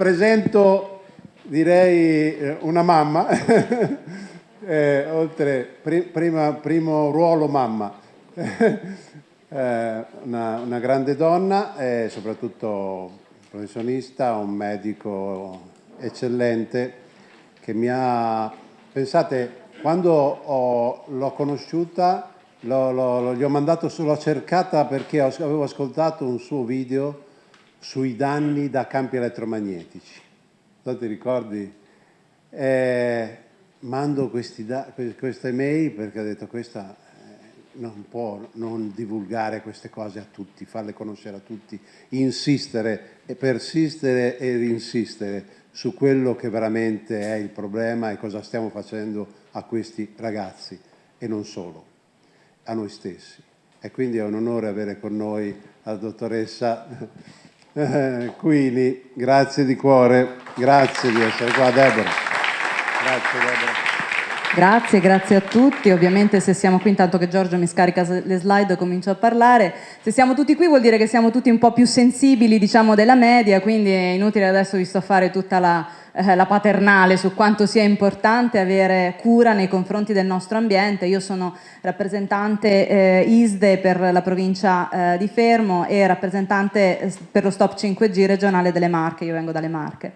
presento direi eh, una mamma, eh, oltre pri, prima, primo ruolo mamma, eh, una, una, grande donna e soprattutto professionista, un medico eccellente che mi ha, pensate, quando l'ho conosciuta L'ho, l'ho, gli ho mandato solo cercata perché avevo ascoltato un suo video sui danni da campi elettromagnetici. Non ti ricordi? Eh, mando da, questa email perché ho detto questa eh, non può non divulgare queste cose a tutti, farle conoscere a tutti, insistere e persistere ed insistere su quello che veramente è il problema e cosa stiamo facendo a questi ragazzi e non solo a noi stessi. E quindi è un onore avere con noi la dottoressa eh, Quini. Grazie di cuore, grazie di essere qua, Deborah. Grazie, Deborah. Grazie, grazie a tutti. Ovviamente se siamo qui, intanto che Giorgio mi scarica le slide comincio a parlare. Se siamo tutti qui vuol dire che siamo tutti un po' più sensibili diciamo, della media, quindi è inutile adesso vi sto fare tutta la, eh, la paternale su quanto sia importante avere cura nei confronti del nostro ambiente. Io sono rappresentante eh, ISDE per la provincia eh, di Fermo e rappresentante eh, per lo Stop 5G regionale delle Marche, io vengo dalle Marche.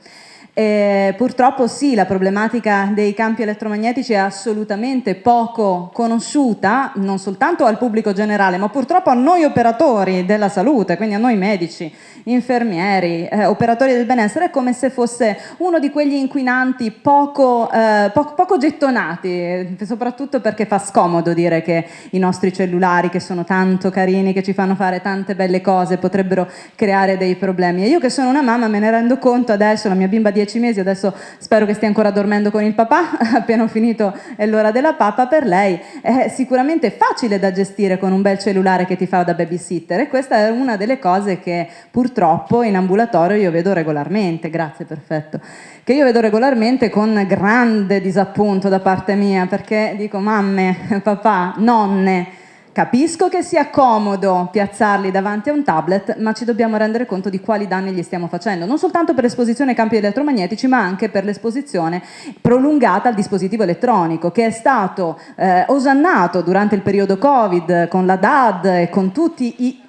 Eh, purtroppo sì, la problematica dei campi elettromagnetici è assolutamente poco conosciuta, non soltanto al pubblico generale, ma purtroppo a noi operatori della salute, quindi a noi medici, infermieri, eh, operatori del benessere, è come se fosse uno di quegli inquinanti poco, eh, poco, poco gettonati, soprattutto perché fa scomodo dire che i nostri cellulari, che sono tanto carini, che ci fanno fare tante belle cose, potrebbero creare dei problemi. E io che sono una mamma me ne rendo conto adesso, la mia bimba di dieci mesi, adesso spero che stia ancora dormendo con il papà, appena ho finito è l'ora della pappa, per lei. È sicuramente facile da gestire con un bel cellulare che ti fa da babysitter e questa è una delle cose che purtroppo in ambulatorio io vedo regolarmente, grazie, perfetto, che io vedo regolarmente con grande disappunto da parte mia perché dico mamme, papà, nonne, Capisco che sia comodo piazzarli davanti a un tablet, ma ci dobbiamo rendere conto di quali danni gli stiamo facendo, non soltanto per l'esposizione ai campi elettromagnetici, ma anche per l'esposizione prolungata al dispositivo elettronico, che è stato eh, osannato durante il periodo Covid con la DAD e con tutti i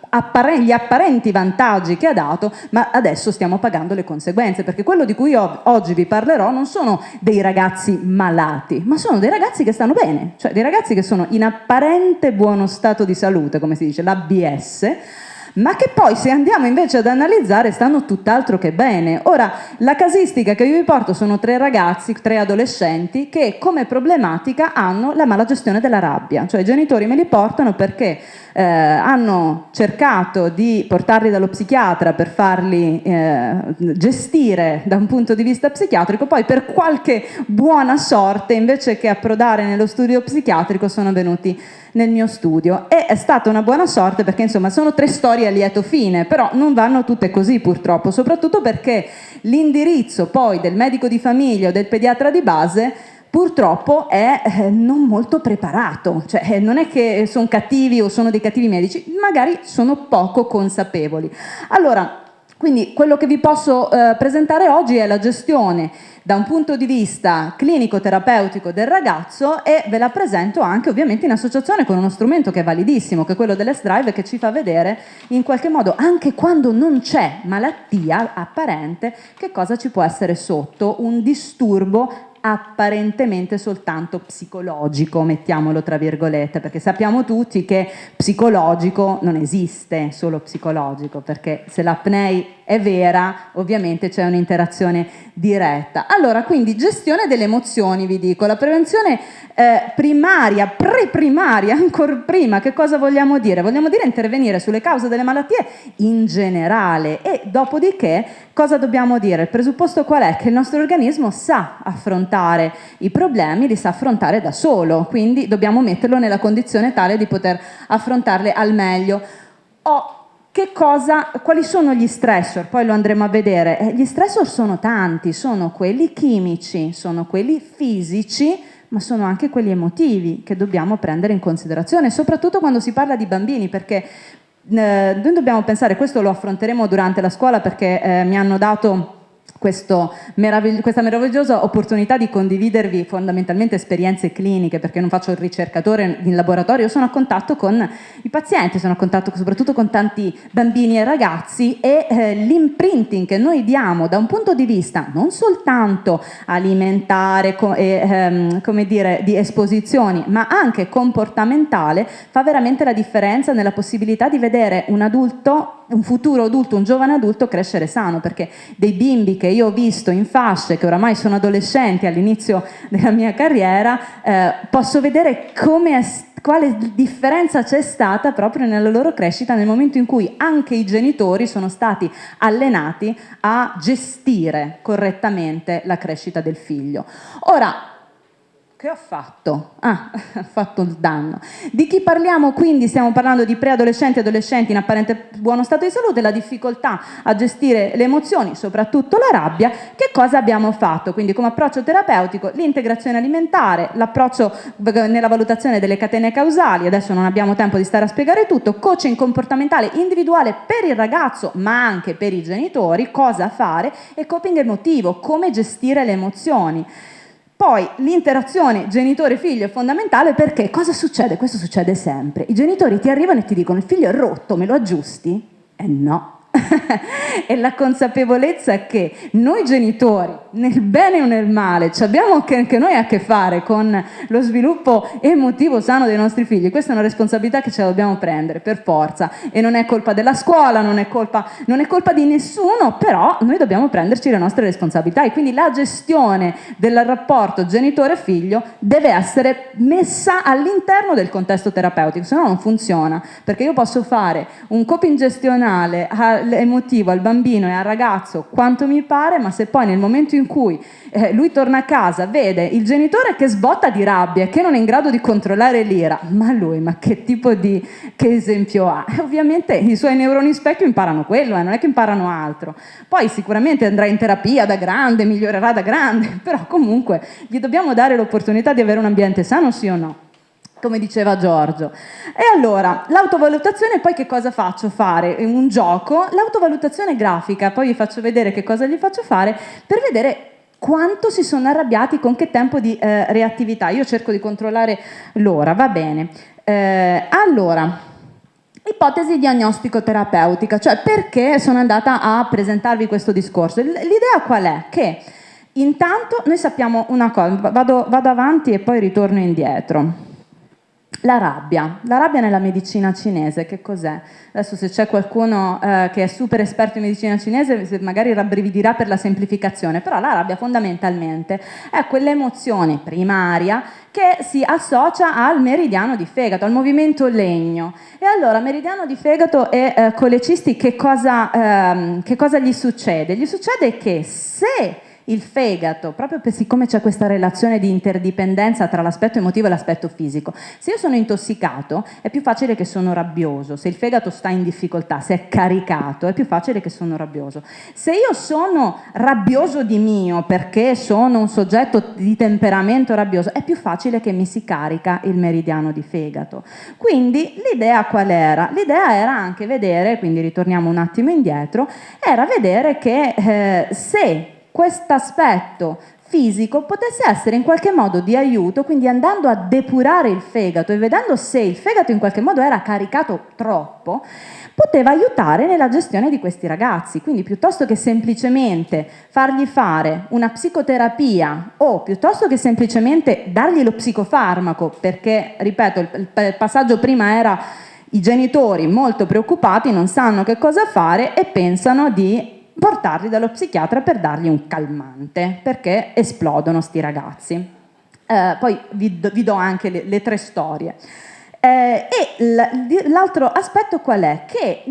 gli apparenti vantaggi che ha dato, ma adesso stiamo pagando le conseguenze, perché quello di cui oggi vi parlerò non sono dei ragazzi malati, ma sono dei ragazzi che stanno bene, cioè dei ragazzi che sono in apparente buono stato di salute, come si dice, l'ABS, ma che poi se andiamo invece ad analizzare stanno tutt'altro che bene. Ora, la casistica che io vi porto sono tre ragazzi, tre adolescenti, che come problematica hanno la mala gestione della rabbia, cioè i genitori me li portano perché eh, hanno cercato di portarli dallo psichiatra per farli eh, gestire da un punto di vista psichiatrico, poi per qualche buona sorte invece che approdare nello studio psichiatrico sono venuti nel mio studio. E è stata una buona sorte perché insomma sono tre storie a lieto fine, però non vanno tutte così purtroppo, soprattutto perché l'indirizzo poi del medico di famiglia o del pediatra di base purtroppo è eh, non molto preparato, cioè eh, non è che sono cattivi o sono dei cattivi medici, magari sono poco consapevoli. Allora, quindi quello che vi posso eh, presentare oggi è la gestione da un punto di vista clinico-terapeutico del ragazzo e ve la presento anche ovviamente in associazione con uno strumento che è validissimo, che è quello dell'S-Drive, che ci fa vedere in qualche modo, anche quando non c'è malattia apparente, che cosa ci può essere sotto un disturbo apparentemente soltanto psicologico, mettiamolo tra virgolette, perché sappiamo tutti che psicologico non esiste solo psicologico, perché se l'apnei è vera, ovviamente c'è un'interazione diretta. Allora, quindi gestione delle emozioni, vi dico, la prevenzione eh, primaria, pre-primaria, ancora prima, che cosa vogliamo dire? Vogliamo dire intervenire sulle cause delle malattie in generale e dopodiché cosa dobbiamo dire? Il presupposto qual è? Che il nostro organismo sa affrontare i problemi, li sa affrontare da solo, quindi dobbiamo metterlo nella condizione tale di poter affrontarle al meglio. Ho Cosa, quali sono gli stressor? Poi lo andremo a vedere. Eh, gli stressor sono tanti, sono quelli chimici, sono quelli fisici, ma sono anche quelli emotivi che dobbiamo prendere in considerazione, soprattutto quando si parla di bambini, perché eh, noi dobbiamo pensare, questo lo affronteremo durante la scuola perché eh, mi hanno dato meravigli questa meravigliosa opportunità di condividervi fondamentalmente esperienze cliniche, perché non faccio il ricercatore in laboratorio, sono a contatto con i pazienti, sono a contatto soprattutto con tanti bambini e ragazzi e eh, l'imprinting che noi diamo da un punto di vista non soltanto alimentare e ehm, come dire, di esposizioni, ma anche comportamentale, fa veramente la differenza nella possibilità di vedere un adulto un futuro adulto, un giovane adulto crescere sano, perché dei bimbi che io ho visto in fasce, che oramai sono adolescenti all'inizio della mia carriera, eh, posso vedere come quale differenza c'è stata proprio nella loro crescita nel momento in cui anche i genitori sono stati allenati a gestire correttamente la crescita del figlio. Ora, che ho fatto? Ah, ho fatto il danno. Di chi parliamo quindi? Stiamo parlando di preadolescenti e adolescenti in apparente buono stato di salute, la difficoltà a gestire le emozioni, soprattutto la rabbia. Che cosa abbiamo fatto? Quindi come approccio terapeutico, l'integrazione alimentare, l'approccio nella valutazione delle catene causali, adesso non abbiamo tempo di stare a spiegare tutto, coaching comportamentale individuale per il ragazzo ma anche per i genitori, cosa fare e coping emotivo, come gestire le emozioni. Poi l'interazione genitore-figlio è fondamentale perché cosa succede? Questo succede sempre. I genitori ti arrivano e ti dicono il figlio è rotto, me lo aggiusti? Eh no, è la consapevolezza che noi genitori, nel bene o nel male, abbiamo anche noi a che fare con lo sviluppo emotivo sano dei nostri figli. Questa è una responsabilità che ce la dobbiamo prendere per forza. E non è colpa della scuola, non è colpa, non è colpa di nessuno, però noi dobbiamo prenderci le nostre responsabilità. E quindi la gestione del rapporto genitore-figlio deve essere messa all'interno del contesto terapeutico, se no non funziona, perché io posso fare un coping gestionale emotivo al bambino e al ragazzo quanto mi pare, ma se poi nel momento in cui eh, lui torna a casa, vede il genitore che sbotta di rabbia che non è in grado di controllare l'ira, ma lui, ma che tipo di che esempio ha? E ovviamente i suoi neuroni specchio imparano quello, eh, non è che imparano altro. Poi sicuramente andrà in terapia da grande, migliorerà da grande, però comunque gli dobbiamo dare l'opportunità di avere un ambiente sano, sì o no? Come diceva Giorgio. E allora, l'autovalutazione poi che cosa faccio fare? Un gioco, l'autovalutazione grafica, poi vi faccio vedere che cosa gli faccio fare per vedere quanto si sono arrabbiati, con che tempo di eh, reattività. Io cerco di controllare l'ora, va bene. Eh, allora, ipotesi diagnostico-terapeutica, cioè perché sono andata a presentarvi questo discorso. L'idea qual è? Che intanto noi sappiamo una cosa, vado, vado avanti e poi ritorno indietro. La rabbia, la rabbia nella medicina cinese, che cos'è? Adesso se c'è qualcuno eh, che è super esperto in medicina cinese magari rabbrividirà per la semplificazione, però la rabbia fondamentalmente è quell'emozione primaria che si associa al meridiano di fegato, al movimento legno. E allora meridiano di fegato e eh, colecisti che cosa, ehm, che cosa gli succede? Gli succede che se il fegato, proprio per, siccome c'è questa relazione di interdipendenza tra l'aspetto emotivo e l'aspetto fisico. Se io sono intossicato è più facile che sono rabbioso, se il fegato sta in difficoltà, se è caricato è più facile che sono rabbioso. Se io sono rabbioso di mio perché sono un soggetto di temperamento rabbioso è più facile che mi si carica il meridiano di fegato. Quindi l'idea qual era? L'idea era anche vedere, quindi ritorniamo un attimo indietro, era vedere che eh, se questo aspetto fisico potesse essere in qualche modo di aiuto, quindi andando a depurare il fegato e vedendo se il fegato in qualche modo era caricato troppo, poteva aiutare nella gestione di questi ragazzi. Quindi piuttosto che semplicemente fargli fare una psicoterapia o piuttosto che semplicemente dargli lo psicofarmaco, perché, ripeto, il, il passaggio prima era i genitori molto preoccupati, non sanno che cosa fare e pensano di portarli dallo psichiatra per dargli un calmante, perché esplodono sti ragazzi. Eh, poi vi do, vi do anche le, le tre storie. Eh, e l'altro aspetto qual è? Che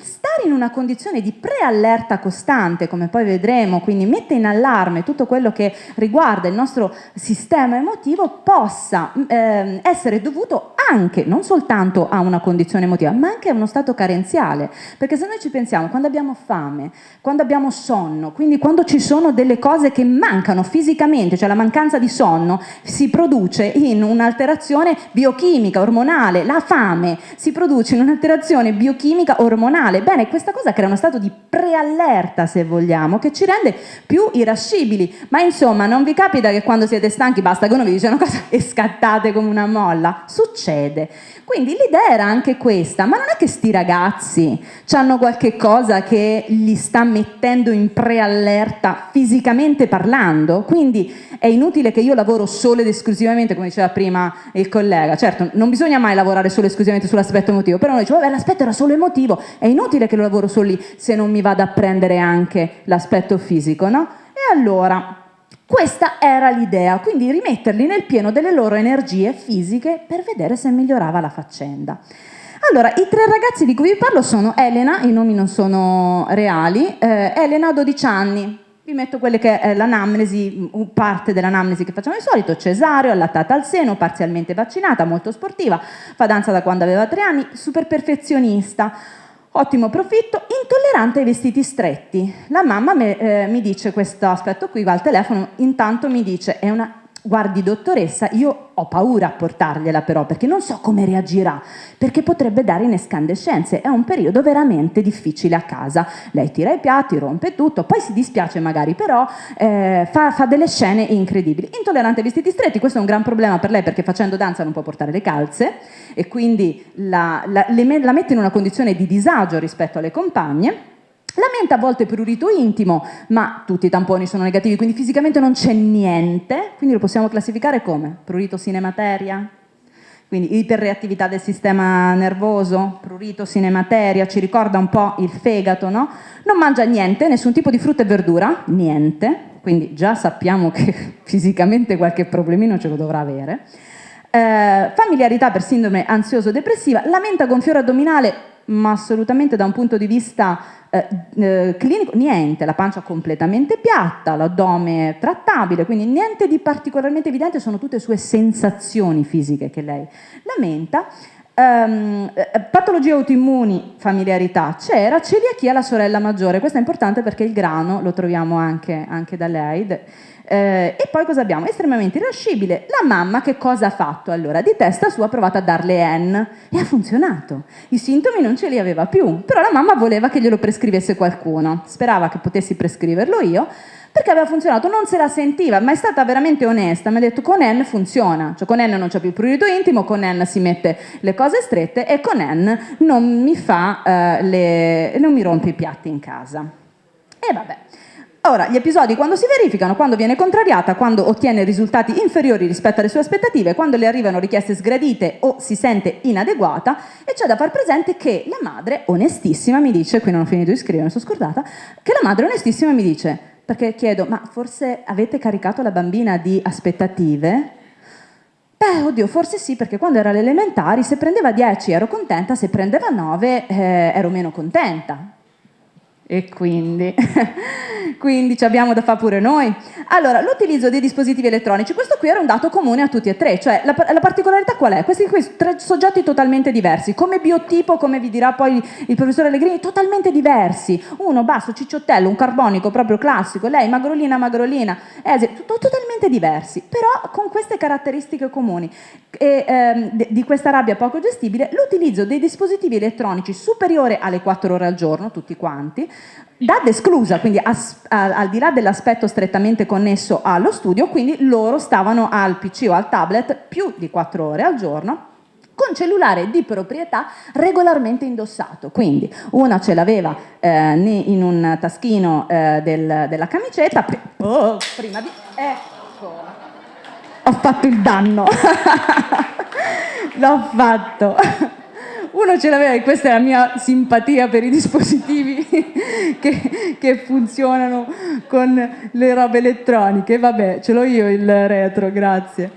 stare in una condizione di preallerta costante, come poi vedremo, quindi mette in allarme tutto quello che riguarda il nostro sistema emotivo, possa eh, essere dovuto anche, non soltanto a una condizione emotiva, ma anche a uno stato carenziale. Perché se noi ci pensiamo, quando abbiamo fame, quando abbiamo sonno, quindi quando ci sono delle cose che mancano fisicamente, cioè la mancanza di sonno, si produce in un'alterazione biochimica, ormonale, ormonale, la fame si produce in un'alterazione biochimica ormonale. Bene, questa cosa crea uno stato di preallerta, se vogliamo, che ci rende più irascibili. Ma insomma, non vi capita che quando siete stanchi basta che uno vi dice una cosa e scattate come una molla? Succede. Quindi l'idea era anche questa, ma non è che sti ragazzi hanno qualche cosa che li sta mettendo in preallerta fisicamente parlando? Quindi è inutile che io lavoro solo ed esclusivamente, come diceva prima il collega, certo non bisogna mai lavorare solo esclusivamente sull'aspetto emotivo, però noi diciamo, vabbè l'aspetto era solo emotivo, è inutile che lo lavoro solo lì se non mi vado a prendere anche l'aspetto fisico, no? E allora questa era l'idea, quindi rimetterli nel pieno delle loro energie fisiche per vedere se migliorava la faccenda. Allora, i tre ragazzi di cui vi parlo sono Elena, i nomi non sono reali, eh, Elena ha 12 anni, vi metto quelle che è l'anamnesi, parte dell'anamnesi che facciamo di solito, cesareo, allattata al seno, parzialmente vaccinata, molto sportiva, fa danza da quando aveva 3 anni, super perfezionista, Ottimo profitto, intollerante ai vestiti stretti. La mamma me, eh, mi dice questo aspetto qui, va al telefono, intanto mi dice è una guardi dottoressa, io ho paura a portargliela però perché non so come reagirà, perché potrebbe dare in escandescenze, è un periodo veramente difficile a casa. Lei tira i piatti, rompe tutto, poi si dispiace magari, però eh, fa, fa, delle scene incredibili. Intollerante ai vestiti stretti, questo è un gran problema per lei perché facendo danza non può portare le calze e quindi la, la, la mette in una condizione di disagio rispetto alle compagne la mente a volte prurito intimo, ma tutti i tamponi sono negativi, quindi fisicamente non c'è niente, quindi lo possiamo classificare come prurito sinemateria, quindi iperreattività del sistema nervoso, prurito sinemateria, ci ricorda un po' il fegato, no? Non mangia niente, nessun tipo di frutta e verdura, niente, quindi già sappiamo che fisicamente qualche problemino ce lo dovrà avere. Eh, familiarità per sindrome ansioso-depressiva, lamenta gonfiore addominale, ma assolutamente da un punto di vista eh, eh, clinico, niente, la pancia completamente piatta, l'addome trattabile, quindi niente di particolarmente evidente, sono tutte sue sensazioni fisiche che lei lamenta. Um, patologie autoimmuni, familiarità c'era, celiachia la sorella maggiore, questo è importante perché il grano lo troviamo anche, anche da lei, eh, e poi cosa abbiamo? Estremamente irascibile. La mamma che cosa ha fatto? Allora, di testa sua ha provato a darle N e ha funzionato. I sintomi non ce li aveva più, però la mamma voleva che glielo prescrivesse qualcuno. Sperava che potessi prescriverlo io, perché aveva funzionato, non se la sentiva, ma è stata veramente onesta, mi ha detto con N funziona, cioè con N non c'è più prurito intimo, con N si mette le cose strette e con N non mi fa, eh, le, non mi rompe i piatti in casa. E vabbè. Ora, gli episodi quando si verificano, quando viene contrariata, quando ottiene risultati inferiori rispetto alle sue aspettative, quando le arrivano richieste sgradite o si sente inadeguata e c'è da far presente che la madre, onestissima, mi dice, qui non ho finito di scrivere, mi sono scordata, che la madre onestissima mi dice, perché chiedo, ma forse avete caricato la bambina di aspettative? Beh, oddio, forse sì, perché quando era alle elementari se prendeva 10 ero contenta, se prendeva 9 eh, ero meno contenta. E quindi, quindi ci abbiamo da fare pure noi. Allora, l'utilizzo dei dispositivi elettronici, questo qui era un dato comune a tutti e tre, cioè la, la particolarità qual è? Questi qui, tre soggetti totalmente diversi, come biotipo, come vi dirà poi il professore Allegrini, totalmente diversi. Uno basso, cicciottello, un carbonico proprio classico, lei magrolina, magrolina, Esi, totalmente diversi, però con queste caratteristiche comuni. E, ehm, di questa rabbia poco gestibile, l'utilizzo dei dispositivi elettronici superiore alle 4 ore al giorno, tutti quanti, DAD esclusa, quindi as, a, al di là dell'aspetto strettamente connesso allo studio, quindi loro stavano al PC o al tablet più di 4 ore al giorno con cellulare di proprietà regolarmente indossato. Quindi una ce l'aveva eh, in un taschino eh, del, della camicetta, oh, prima di... Ecco, ho fatto il danno, l'ho fatto uno ce l'aveva e questa è la mia simpatia per i dispositivi che, che, funzionano con le robe elettroniche, vabbè ce l'ho io il retro, grazie.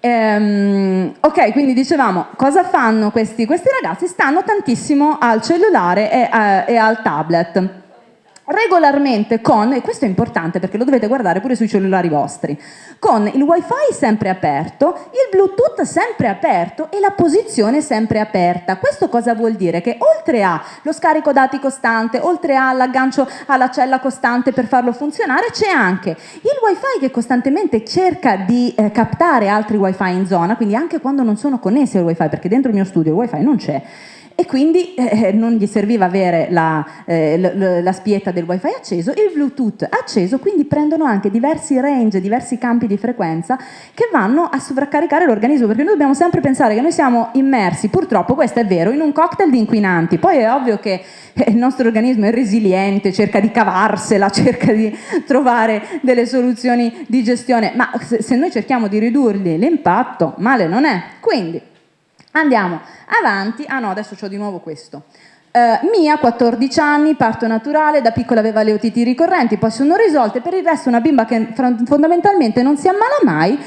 Ehm, ok, quindi dicevamo, cosa fanno questi, questi ragazzi? Stanno tantissimo al cellulare e, eh, e al tablet. Regolarmente con, e questo è importante perché lo dovete guardare pure sui cellulari vostri, con il wifi sempre aperto, il bluetooth sempre aperto e la posizione sempre aperta. Questo cosa vuol dire? Che oltre allo scarico dati costante, oltre all'aggancio alla cella costante per farlo funzionare, c'è anche il wifi che costantemente cerca di eh, captare altri wifi in zona, quindi anche quando non sono connessi al wifi, perché dentro il mio studio il wifi non c'è, e quindi eh, eh, non gli serviva avere la, eh, la, spietta del wifi acceso, il bluetooth acceso, quindi prendono anche diversi range, diversi campi di frequenza che vanno a sovraccaricare l'organismo, perché noi dobbiamo sempre pensare che noi siamo immersi, purtroppo questo è vero, in un cocktail di inquinanti, poi è ovvio che eh, il nostro organismo è resiliente, cerca di cavarsela, cerca di trovare delle soluzioni di gestione, ma se, noi cerchiamo di ridurgli l'impatto, male non è. Quindi Andiamo avanti, ah no adesso ho di nuovo questo. Uh, Mia, 14 anni, parto naturale, da piccola aveva le otiti ricorrenti, poi sono risolte, per il resto una bimba che fondamentalmente non si ammala mai,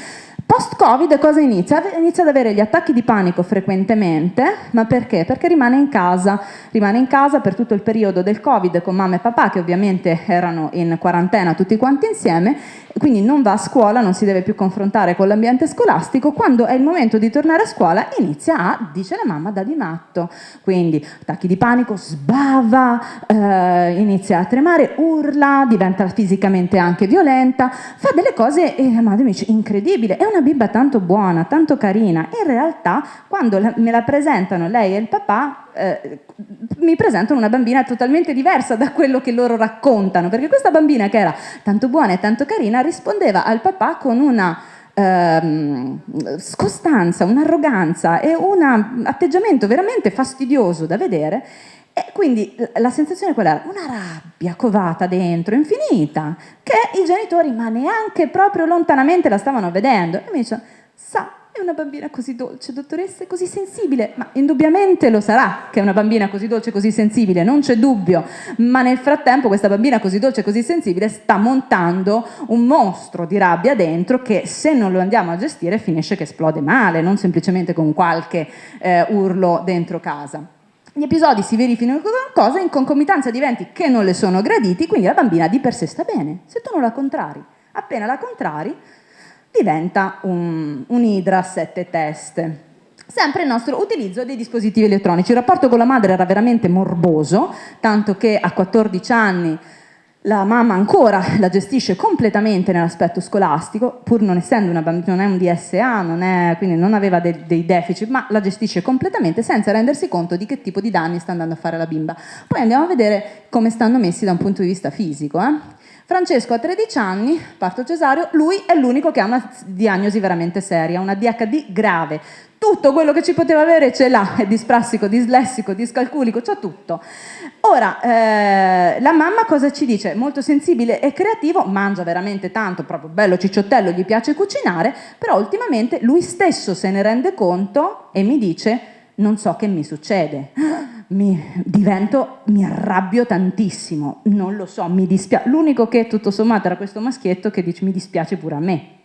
Post-Covid cosa inizia? Inizia ad avere gli attacchi di panico frequentemente, ma perché? Perché rimane in casa, rimane in casa per tutto il periodo del Covid con mamma e papà che ovviamente erano in quarantena tutti quanti insieme, quindi non va a scuola, non si deve più confrontare con l'ambiente scolastico, quando è il momento di tornare a scuola inizia a, dice la mamma, da di matto, quindi attacchi di panico, sbava, eh, inizia a tremare, urla, diventa fisicamente anche violenta, fa delle cose, e la madre mi dice, incredibile, è una bimba tanto buona, tanto carina, in realtà quando me la presentano lei e il papà, eh, mi presentano una bambina totalmente diversa da quello che loro raccontano, perché questa bambina che era tanto buona e tanto carina rispondeva al papà con una ehm, scostanza, un'arroganza e un atteggiamento veramente fastidioso da vedere e quindi la sensazione qual era? Una rabbia covata dentro, infinita, che i genitori, ma neanche proprio lontanamente la stavano vedendo. E mi dice, sa, è una bambina così dolce, dottoressa, è così sensibile, ma indubbiamente lo sarà che è una bambina così dolce, così sensibile, non c'è dubbio, ma nel frattempo questa bambina così dolce, così sensibile sta montando un mostro di rabbia dentro che se non lo andiamo a gestire finisce che esplode male, non semplicemente con qualche eh, urlo dentro casa. Gli episodi si verificano cosa? In concomitanza di eventi che non le sono graditi, quindi la bambina di per sé sta bene. Se tu non la contrari, appena la contrari, diventa un, un'idra a sette teste. Sempre il nostro utilizzo dei dispositivi elettronici. Il rapporto con la madre era veramente morboso, tanto che a 14 anni la mamma ancora la gestisce completamente nell'aspetto scolastico, pur non essendo una bambina, non è un DSA, non è, quindi non aveva dei, dei, deficit, ma la gestisce completamente senza rendersi conto di che tipo di danni sta andando a fare la bimba. Poi andiamo a vedere come stanno messi da un punto di vista fisico. Eh? Francesco ha 13 anni, parto cesareo, lui è l'unico che ha una diagnosi veramente seria, una DHD grave, tutto quello che ci poteva avere ce l'ha, è disprassico, dislessico, discalculico, c'ha tutto. Ora, eh, la mamma cosa ci dice? Molto sensibile e creativo, mangia veramente tanto, proprio bello cicciottello, gli piace cucinare, però ultimamente lui stesso se ne rende conto e mi dice non so che mi succede, mi divento, mi arrabbio tantissimo, non lo so, mi dispiace. L'unico che tutto sommato era questo maschietto che dice mi dispiace pure a me.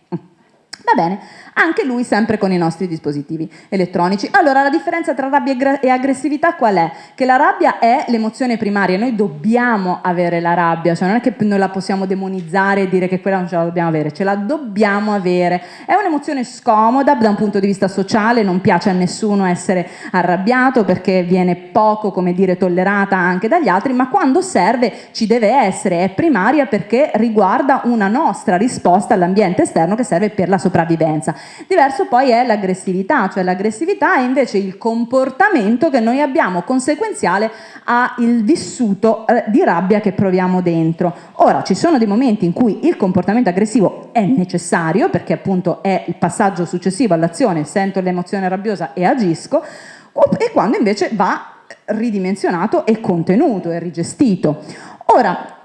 Va bene, anche lui sempre con i nostri dispositivi elettronici. Allora la differenza tra rabbia e aggressività qual è? Che la rabbia è l'emozione primaria, noi dobbiamo avere la rabbia, cioè non è che noi la possiamo demonizzare e dire che quella non ce la dobbiamo avere, ce la dobbiamo avere. È un'emozione scomoda da un punto di vista sociale, non piace a nessuno essere arrabbiato perché viene poco, come dire, tollerata anche dagli altri, ma quando serve ci deve essere, è primaria perché riguarda una nostra risposta all'ambiente esterno che serve per la sopravvivenza. Diverso poi è l'aggressività, cioè l'aggressività è invece il comportamento che noi abbiamo conseguenziale al vissuto eh, di rabbia che proviamo dentro. Ora, ci sono dei momenti in cui il comportamento aggressivo è necessario, perché appunto è il passaggio successivo all'azione, sento l'emozione rabbiosa e agisco, e quando invece va ridimensionato e contenuto e rigestito. Ora,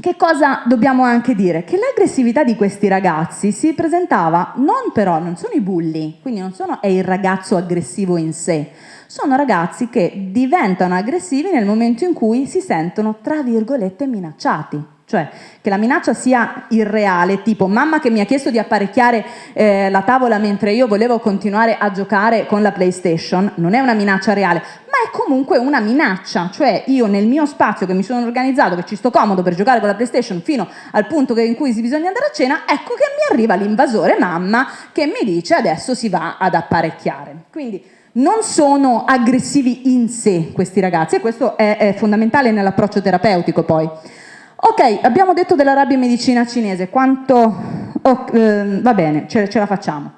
che cosa dobbiamo anche dire? Che l'aggressività di questi ragazzi si presentava non però, non sono i bulli, quindi non sono, è il ragazzo aggressivo in sé, sono ragazzi che diventano aggressivi nel momento in cui si sentono, tra virgolette, minacciati. Cioè che la minaccia sia irreale, tipo mamma che mi ha chiesto di apparecchiare eh, la tavola mentre io volevo continuare a giocare con la PlayStation, non è una minaccia reale, ma è comunque una minaccia, cioè io nel mio spazio che mi sono organizzato, che ci sto comodo per giocare con la PlayStation fino al punto in cui si bisogna andare a cena, ecco che mi arriva l'invasore mamma che mi dice adesso si va ad apparecchiare. Quindi non sono aggressivi in sé questi ragazzi e questo è, è fondamentale nell'approccio terapeutico poi. Ok, abbiamo detto della rabbia in medicina cinese, quanto... Oh, eh, va bene, ce, ce la facciamo.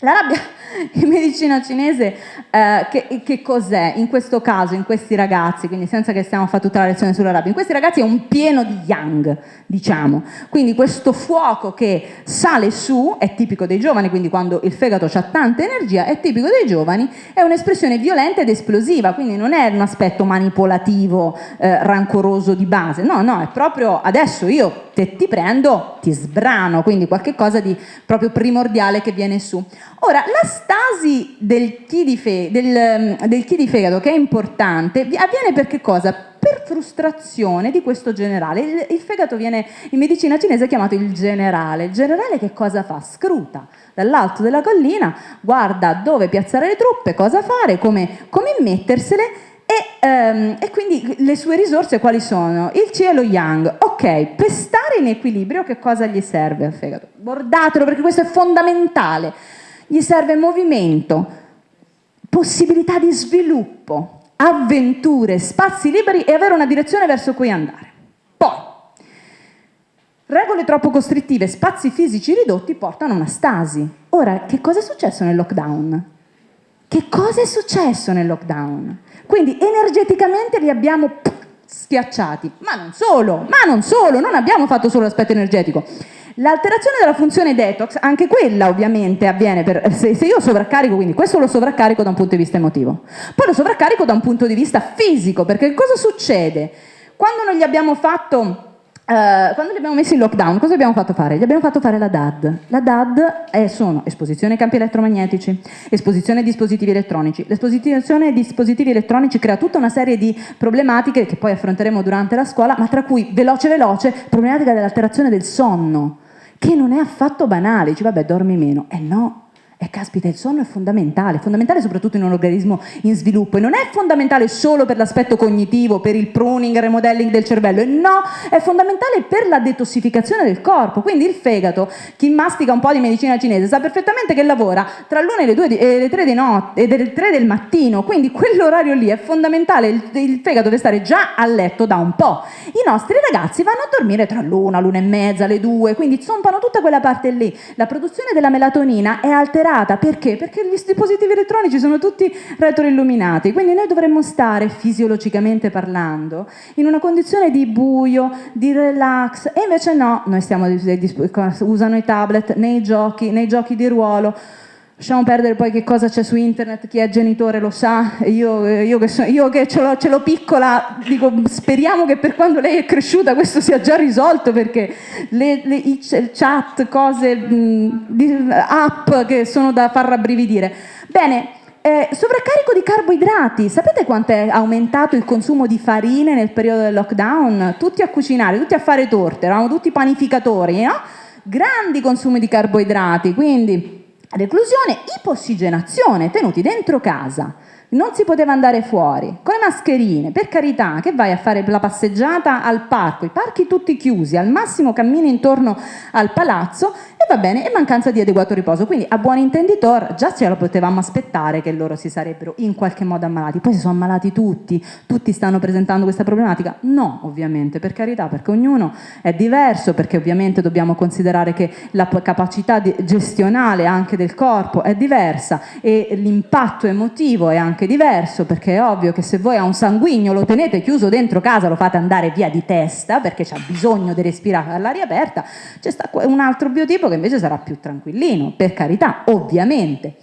La rabbia in medicina cinese eh, che, che cos'è in questo caso, in questi ragazzi, quindi senza che stiamo a fare tutta la lezione sulla rabbia, in questi ragazzi è un pieno di yang, diciamo, quindi questo fuoco che sale su, è tipico dei giovani, quindi quando il fegato ha tanta energia, è tipico dei giovani, è un'espressione violenta ed esplosiva, quindi non è un aspetto manipolativo, eh, rancoroso di base, no, no, è proprio adesso io te ti prendo, ti sbrano, quindi qualcosa di proprio primordiale che viene su. Ora, la stasi del chi di, fe, del, del chi di fegato, che è importante, avviene per che cosa? Per frustrazione di questo generale. Il, il, fegato viene in medicina cinese chiamato il generale. Il generale che cosa fa? Scruta dall'alto della collina, guarda dove piazzare le truppe, cosa fare, come, come mettersele e, um, e, quindi le sue risorse quali sono? Il C e lo Yang. Ok, per stare in equilibrio che cosa gli serve al fegato? Bordatelo perché questo è fondamentale gli serve movimento, possibilità di sviluppo, avventure, spazi liberi e avere una direzione verso cui andare. Poi, regole troppo costrittive, spazi fisici ridotti portano a una stasi. Ora, che cosa è successo nel lockdown? Che cosa è successo nel lockdown? Quindi energeticamente li abbiamo schiacciati, ma non solo, ma non solo, non abbiamo fatto solo l'aspetto energetico. L'alterazione della funzione detox, anche quella ovviamente avviene per, se, se, io sovraccarico, quindi questo lo sovraccarico da un punto di vista emotivo, poi lo sovraccarico da un punto di vista fisico, perché cosa succede? Quando non gli abbiamo fatto Uh, quando li abbiamo messi in lockdown, cosa abbiamo fatto fare? Gli abbiamo fatto fare la DAD. La DAD è, sono esposizione ai campi elettromagnetici, esposizione ai dispositivi elettronici. L'esposizione ai dispositivi elettronici crea tutta una serie di problematiche che poi affronteremo durante la scuola, ma tra cui, veloce veloce, problematica dell'alterazione del sonno che non è affatto banale, dici vabbè dormi meno, eh no, e caspita, il sonno è fondamentale, fondamentale soprattutto in un organismo in sviluppo e non è fondamentale solo per l'aspetto cognitivo, per il pruning, il remodelling del cervello, e no, è fondamentale per la detossificazione del corpo, quindi il fegato, chi mastica un po' di medicina cinese sa perfettamente che lavora tra l'una e le, due e le tre, di notte, e le tre del mattino, quindi quell'orario lì è fondamentale, il, il, fegato deve stare già a letto da un po'. I nostri ragazzi vanno a dormire tra l'una, l'una e mezza, le due, quindi zompano tutta quella parte lì. La produzione della melatonina è alterata alterata, perché? Perché gli dispositivi elettronici sono tutti retroilluminati, quindi noi dovremmo stare fisiologicamente parlando in una condizione di buio, di relax e invece no, noi stiamo, usano i tablet nei giochi, nei giochi di ruolo, Lasciamo perdere poi che cosa c'è su internet, chi è genitore lo sa, io, io che, so, io che ce, l'ho, piccola, dico speriamo che per quando lei è cresciuta questo sia già risolto perché le, le, chat, cose, mh, di, app che sono da far rabbrividire. Bene, eh, sovraccarico di carboidrati, sapete quanto è aumentato il consumo di farine nel periodo del lockdown? Tutti a cucinare, tutti a fare torte, eravamo tutti panificatori, no? Grandi consumi di carboidrati, quindi reclusione, ipossigenazione, tenuti dentro casa non si poteva andare fuori, con le mascherine, per carità, che vai a fare la passeggiata al parco, i parchi tutti chiusi, al massimo cammini intorno al palazzo e va bene, e mancanza di adeguato riposo. Quindi a buon intenditor già ce lo potevamo aspettare che loro si sarebbero in qualche modo ammalati. Poi si sono ammalati tutti, tutti stanno presentando questa problematica? No, ovviamente, per carità, perché ognuno è diverso, perché ovviamente dobbiamo considerare che la capacità gestionale anche del corpo è diversa e l'impatto emotivo è anche diverso, perché è ovvio che se voi a un sanguigno lo tenete chiuso dentro casa, lo fate andare via di testa, perché c'ha bisogno di respirare all'aria aperta, c'è un altro biotipo che invece sarà più tranquillino, per carità, ovviamente.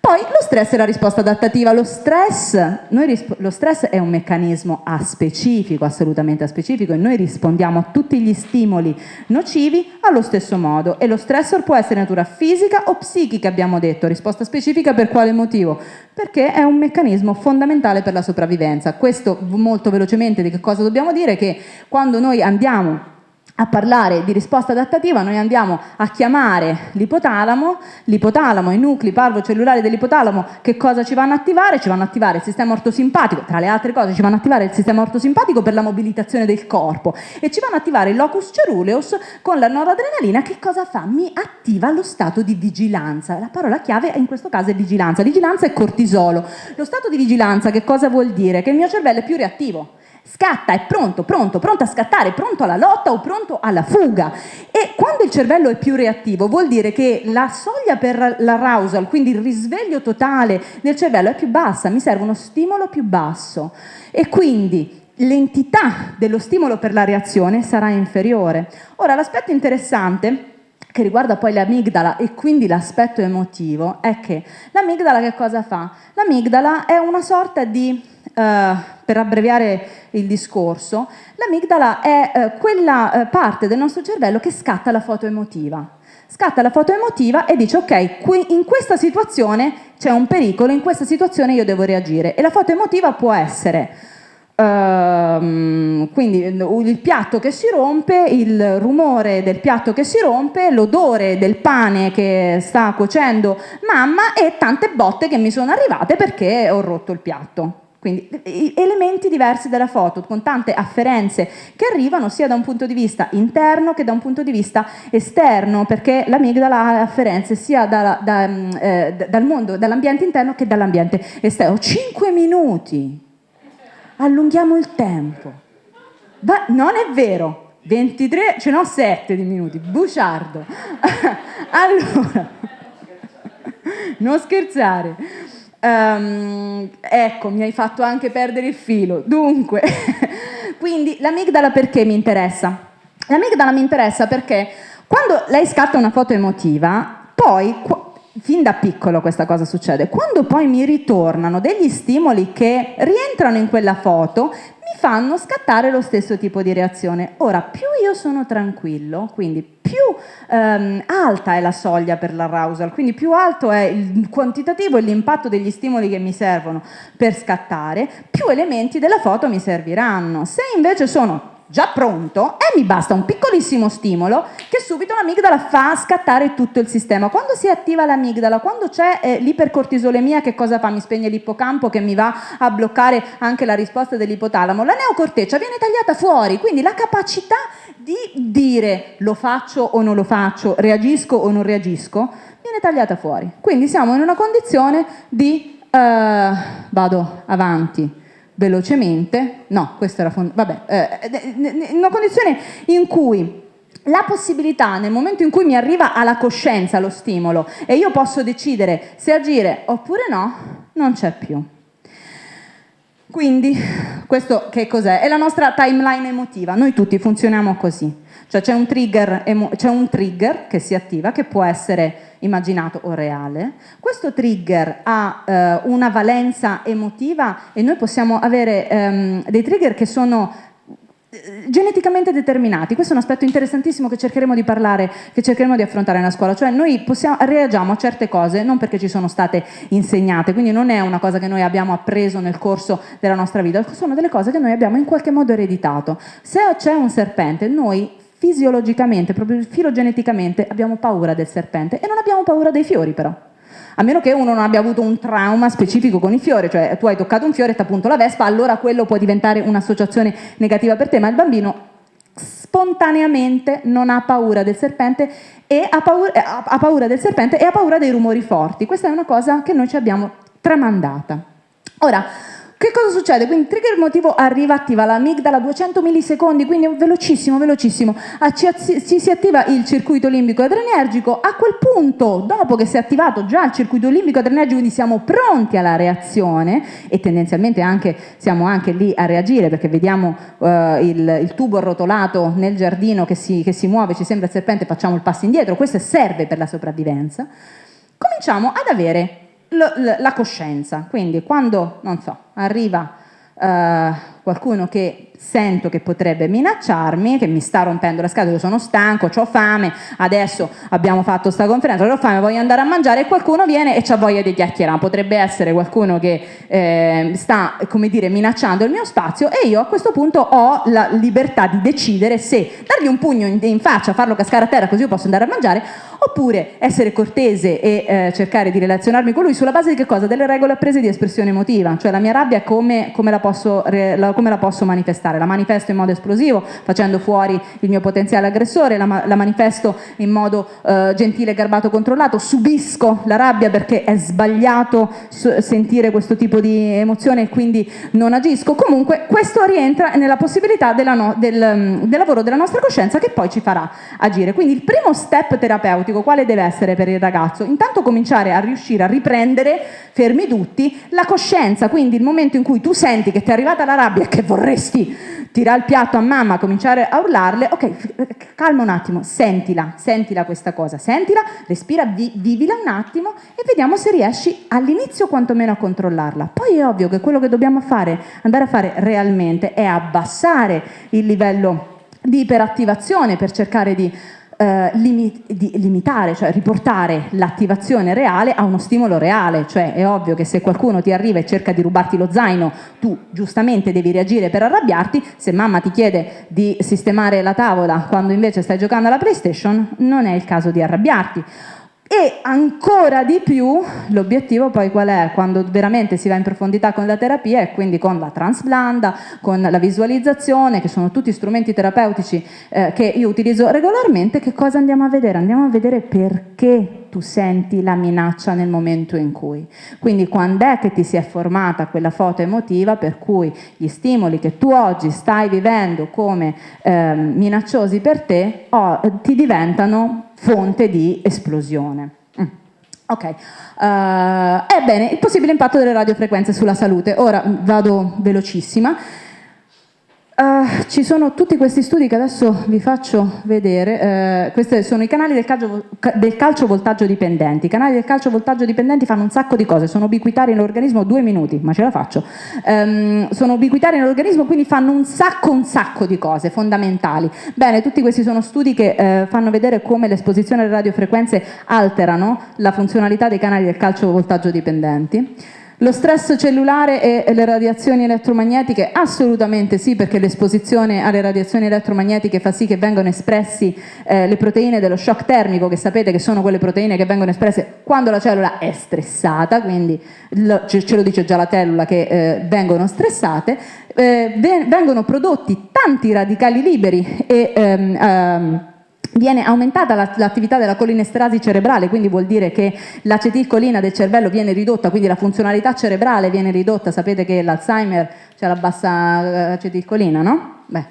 Poi lo stress è la risposta adattativa. Lo stress, lo stress, è un meccanismo aspecifico, assolutamente aspecifico, e noi rispondiamo a tutti gli stimoli nocivi allo stesso modo. E lo stressor può essere natura fisica o psichica, abbiamo detto. Risposta specifica per quale motivo? Perché è un meccanismo fondamentale per la sopravvivenza. Questo molto velocemente di che cosa dobbiamo dire? Che quando noi andiamo a parlare di risposta adattativa noi andiamo a chiamare l'ipotalamo, l'ipotalamo, i nuclei parvocellulari dell'ipotalamo che cosa ci vanno a attivare? Ci vanno a attivare il sistema ortosimpatico, tra le altre cose ci vanno a attivare il sistema ortosimpatico per la mobilitazione del corpo e ci vanno a attivare il locus ceruleus con la noradrenalina che cosa fa? Mi attiva lo stato di vigilanza, la parola chiave in questo caso è vigilanza, vigilanza è cortisolo. Lo stato di vigilanza che cosa vuol dire? Che il mio cervello è più reattivo, scatta, è pronto, pronto, pronto a scattare, pronto alla lotta o pronto alla fuga. E quando il cervello è più reattivo vuol dire che la soglia per l'arousal, quindi il risveglio totale del cervello è più bassa, mi serve uno stimolo più basso e quindi l'entità dello stimolo per la reazione sarà inferiore. Ora l'aspetto interessante che riguarda poi l'amigdala e quindi l'aspetto emotivo è che l'amigdala che cosa fa? L'amigdala è una sorta di per abbreviare il discorso, l'amigdala è uh, quella uh, parte del nostro cervello che scatta la foto emotiva. Scatta la foto emotiva e dice ok, qui, in questa situazione c'è un pericolo, in questa situazione io devo reagire. E la foto emotiva può essere Uh, quindi il piatto che si rompe, il rumore del piatto che si rompe, l'odore del pane che sta cuocendo mamma e tante botte che mi sono arrivate perché ho rotto il piatto. Quindi elementi diversi della foto, con tante afferenze che arrivano sia da un punto di vista interno che da un punto di vista esterno, perché l'amigdala ha afferenze sia da, da, eh, dal mondo, dall'ambiente interno che dall'ambiente esterno. Cinque minuti, allunghiamo il tempo. Ma non è vero, 23, ce n'ho 7 di minuti, buciardo. allora, non scherzare. Um, ecco, mi hai fatto anche perdere il filo. Dunque, quindi l'amigdala perché mi interessa? L'amigdala mi interessa perché quando lei scatta una foto emotiva, poi, fin da piccolo questa cosa succede, quando poi mi ritornano degli stimoli che rientrano in quella foto, mi fanno scattare lo stesso tipo di reazione. Ora, più io sono tranquillo, quindi più ehm, alta è la soglia per l'arousal, quindi più alto è il quantitativo e l'impatto degli stimoli che mi servono per scattare, più elementi della foto mi serviranno. Se invece sono già pronto e mi basta un piccolissimo stimolo che subito l'amigdala fa scattare tutto il sistema. Quando si attiva l'amigdala, quando c'è eh, l'ipercortisolemia, che cosa fa? Mi spegne l'ippocampo che mi va a bloccare anche la risposta dell'ipotalamo. La neocorteccia viene tagliata fuori, quindi la capacità di dire lo faccio o non lo faccio, reagisco o non reagisco, viene tagliata fuori. Quindi siamo in una condizione di eh, vado avanti, velocemente, no, questo era, vabbè, eh, una condizione in cui la possibilità nel momento in cui mi arriva alla coscienza lo stimolo e io posso decidere se agire oppure no, non c'è più. Quindi, questo che cos'è? È la nostra timeline emotiva, noi tutti funzioniamo così. Cioè c'è un, un, trigger che si attiva, che può essere immaginato o reale. Questo trigger ha eh, una valenza emotiva e noi possiamo avere ehm, dei trigger che sono eh, geneticamente determinati, questo è un aspetto interessantissimo che cercheremo di parlare, che cercheremo di affrontare nella scuola, cioè noi possiamo, reagiamo a certe cose non perché ci sono state insegnate, quindi non è una cosa che noi abbiamo appreso nel corso della nostra vita, sono delle cose che noi abbiamo in qualche modo ereditato. Se c'è un serpente, noi fisiologicamente, proprio filogeneticamente abbiamo paura del serpente e non abbiamo paura dei fiori però. A meno che uno non abbia avuto un trauma specifico con i fiori, cioè tu hai toccato un fiore e ti appunto la vespa, allora quello può diventare un'associazione negativa per te, ma il bambino spontaneamente non ha paura del serpente e ha paura, eh, ha paura del serpente e ha paura dei rumori forti. Questa è una cosa che noi ci abbiamo tramandata. Ora, che cosa succede? Quindi il trigger emotivo arriva, attiva l'amigdala a 200 millisecondi, quindi velocissimo, velocissimo, ci si attiva il circuito limbico adrenergico, a quel punto, dopo che si è attivato già il circuito limbico adrenergico, quindi siamo pronti alla reazione e tendenzialmente anche, siamo anche lì a reagire perché vediamo uh, il, il, tubo arrotolato nel giardino che si, che si muove, ci sembra il serpente, facciamo il passo indietro, questo serve per la sopravvivenza, cominciamo ad avere la coscienza, quindi quando, non so, arriva uh, qualcuno che sento che potrebbe minacciarmi, che mi sta rompendo la scatola, io sono stanco, ho fame, adesso abbiamo fatto sta conferenza, ho fame, voglio andare a mangiare e qualcuno viene e ha voglia di chiacchierare, potrebbe essere qualcuno che eh, sta, come dire, minacciando il mio spazio e io a questo punto ho la libertà di decidere se dargli un pugno in, in faccia, farlo cascare a terra così io posso andare a mangiare oppure essere cortese e eh, cercare di relazionarmi con lui sulla base di che cosa? Delle regole apprese di espressione emotiva, cioè la mia rabbia come, come, la, posso, come la, posso, manifestare? La manifesto in modo esplosivo, facendo fuori il mio potenziale aggressore, la, la manifesto in modo eh, gentile, garbato, controllato, subisco la rabbia perché è sbagliato sentire questo tipo di emozione e quindi non agisco. Comunque questo rientra nella possibilità no, del, del lavoro della nostra coscienza che poi ci farà agire. Quindi il primo step terapeutico quale deve essere per il ragazzo? Intanto cominciare a riuscire a riprendere, fermi tutti, la coscienza, quindi il momento in cui tu senti che ti è arrivata la rabbia e che vorresti tirare il piatto a mamma, cominciare a urlarle, ok, calma un attimo, sentila, sentila questa cosa, sentila, respira, vi, vivila un attimo e vediamo se riesci all'inizio quantomeno a controllarla. Poi è ovvio che quello che dobbiamo fare, andare a fare realmente è abbassare il livello di iperattivazione per cercare di eh, limi di limitare, cioè riportare l'attivazione reale a uno stimolo reale, cioè è ovvio che se qualcuno ti arriva e cerca di rubarti lo zaino, tu giustamente devi reagire per arrabbiarti, se mamma ti chiede di sistemare la tavola quando invece stai giocando alla PlayStation, non è il caso di arrabbiarti. E ancora di più l'obiettivo poi qual è? Quando veramente si va in profondità con la terapia e quindi con la transblanda, con la visualizzazione, che sono tutti strumenti terapeutici eh, che io utilizzo regolarmente, che cosa andiamo a vedere? Andiamo a vedere perché tu senti la minaccia nel momento in cui. Quindi quando è che ti si è formata quella foto emotiva per cui gli stimoli che tu oggi stai vivendo come eh, minacciosi per te oh, ti diventano fonte di esplosione. Mm. Ok, uh, ebbene, il possibile impatto delle radiofrequenze sulla salute. Ora vado velocissima. Uh, ci sono tutti questi studi che adesso vi faccio vedere, uh, questi sono i canali del calcio, del calcio, voltaggio dipendenti, i canali del calcio voltaggio dipendenti fanno un sacco di cose, sono ubiquitari nell'organismo, due minuti, ma ce la faccio, um, sono ubiquitari nell'organismo quindi fanno un sacco un sacco di cose fondamentali. Bene, tutti questi sono studi che uh, fanno vedere come l'esposizione alle radiofrequenze alterano la funzionalità dei canali del calcio voltaggio dipendenti. Lo stress cellulare e le radiazioni elettromagnetiche? Assolutamente sì, perché l'esposizione alle radiazioni elettromagnetiche fa sì che vengano espressi eh, le proteine dello shock termico, che sapete che sono quelle proteine che vengono espresse quando la cellula è stressata, quindi lo, ce lo dice già la cellula che eh, vengono stressate, eh, vengono prodotti tanti radicali liberi e ehm, ehm, viene aumentata l'attività della colinesterasi cerebrale, quindi vuol dire che l'acetilcolina del cervello viene ridotta, quindi la funzionalità cerebrale viene ridotta, sapete che l'Alzheimer c'è la bassa eh, acetilcolina, no? Beh,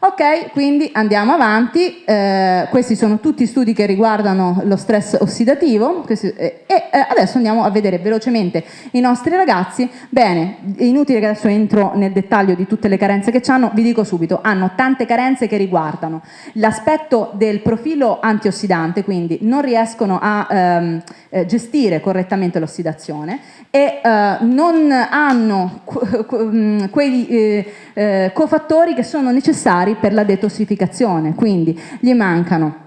Ok, quindi andiamo avanti, eh, questi sono tutti studi che riguardano lo stress ossidativo. Questi, eh, e eh, adesso andiamo a vedere velocemente i nostri ragazzi. Bene, è inutile che adesso entro nel dettaglio di tutte le carenze che hanno, vi dico subito, hanno tante carenze che riguardano l'aspetto del profilo antiossidante, quindi non riescono a ehm, eh, gestire correttamente l'ossidazione e eh, non hanno mm, quei eh, cofattori che sono necessari necessari per la detossificazione, quindi gli mancano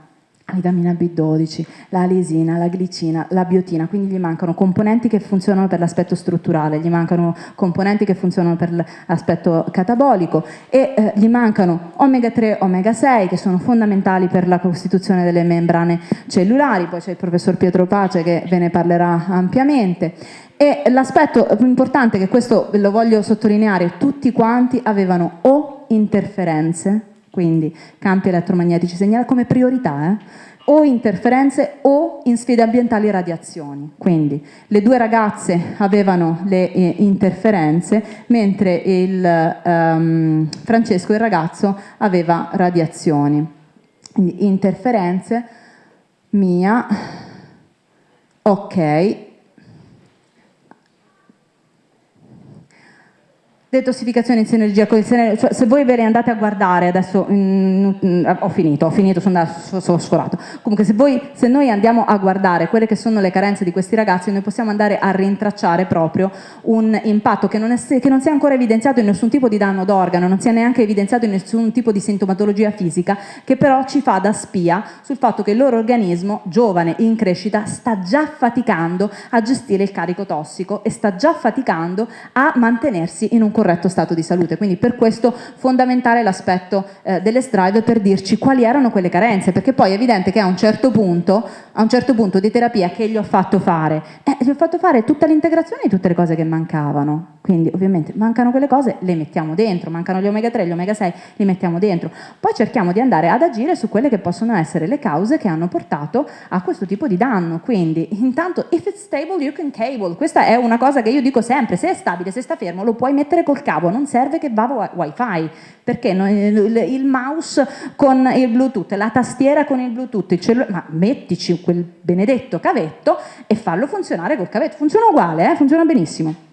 vitamina B12, la lisina, la glicina, la biotina, quindi gli mancano componenti che funzionano per l'aspetto strutturale, gli mancano componenti che funzionano per l'aspetto catabolico e eh, gli mancano omega 3, omega 6 che sono fondamentali per la costituzione delle membrane cellulari, poi c'è il professor Pietro Pace che ve ne parlerà ampiamente. E l'aspetto più importante che questo lo voglio sottolineare, tutti quanti avevano o interferenze, quindi campi elettromagnetici segnalati come priorità, eh? o interferenze o in sfide ambientali radiazioni. Quindi le due ragazze avevano le eh, interferenze, mentre il, um, Francesco, il ragazzo, aveva radiazioni. Quindi interferenze, mia, ok, detossificazione in sinergia con il serenio, cioè se voi ve ne andate a guardare, adesso mm, ho finito, ho finito, sono, andato, sono sforato, comunque se, voi, se noi andiamo a guardare quelle che sono le carenze di questi ragazzi, noi possiamo andare a rintracciare proprio un impatto che non, è, che non sia ancora evidenziato in nessun tipo di danno d'organo, non sia neanche evidenziato in nessun tipo di sintomatologia fisica, che però ci fa da spia sul fatto che il loro organismo, giovane, in crescita, sta già faticando a gestire il carico tossico e sta già faticando a mantenersi in un corretto stato di salute. Quindi per questo fondamentale l'aspetto eh, delle strive per dirci quali erano quelle carenze, perché poi è evidente che a un certo punto, a un certo punto di terapia che gli ho fatto fare, eh, gli ho fatto fare tutta l'integrazione di tutte le cose che mancavano. Quindi ovviamente mancano quelle cose, le mettiamo dentro, mancano gli omega 3, gli omega 6, li mettiamo dentro. Poi cerchiamo di andare ad agire su quelle che possono essere le cause che hanno portato a questo tipo di danno. Quindi intanto, if it's stable you can cable, questa è una cosa che io dico sempre, se è stabile, se sta fermo, lo puoi mettere col cavo, non serve che va wifi, perché il mouse con il bluetooth, la tastiera con il bluetooth, il ma mettici quel benedetto cavetto e fallo funzionare col cavetto, funziona uguale, eh? funziona benissimo.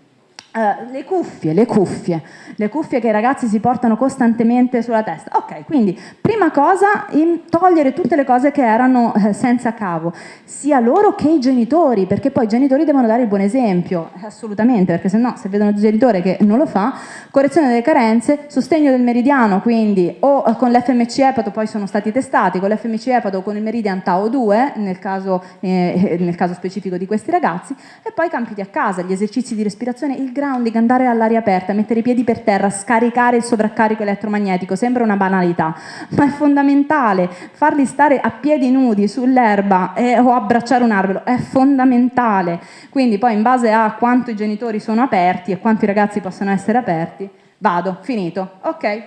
Uh, le cuffie, le cuffie, le cuffie che i ragazzi si portano costantemente sulla testa. Ok, quindi prima cosa, togliere tutte le cose che erano eh, senza cavo, sia loro che i genitori, perché poi i genitori devono dare il buon esempio, eh, assolutamente, perché se no, se vedono il genitore che non lo fa, correzione delle carenze, sostegno del meridiano, quindi o eh, con l'FMC Epato, poi sono stati testati, con l'FMC Epato o con il Meridian Tau 2, nel caso, eh, nel caso specifico di questi ragazzi, e poi campiti a casa, gli esercizi di respirazione, il grounding, andare all'aria aperta, mettere i piedi per terra, scaricare il sovraccarico elettromagnetico, sembra una banalità, ma è fondamentale, farli stare a piedi nudi sull'erba eh, o abbracciare un albero, è fondamentale, quindi poi in base a quanto i genitori sono aperti e quanto i ragazzi possono essere aperti, vado, finito, ok,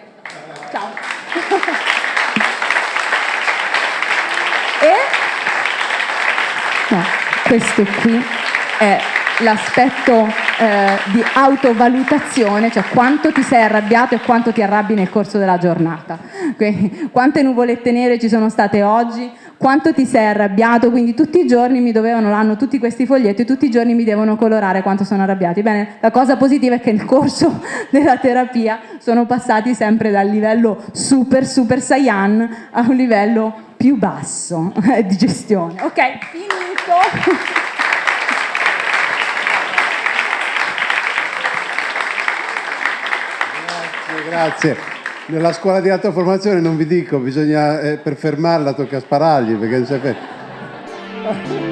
ciao. e? No, questo qui è l'aspetto eh, di autovalutazione, cioè quanto ti sei arrabbiato e quanto ti arrabbi nel corso della giornata. Quindi, quante nuvolette nere ci sono state oggi, quanto ti sei arrabbiato, quindi tutti i giorni mi dovevano, hanno tutti questi foglietti, tutti i giorni mi devono colorare quanto sono arrabbiati. Bene, la cosa positiva è che nel corso della terapia sono passati sempre dal livello super super saiyan a un livello più basso di gestione. Ok, finito. Grazie. Nella scuola di alta formazione non vi dico, bisogna, eh, per fermarla tocca sparargli perché non c'è...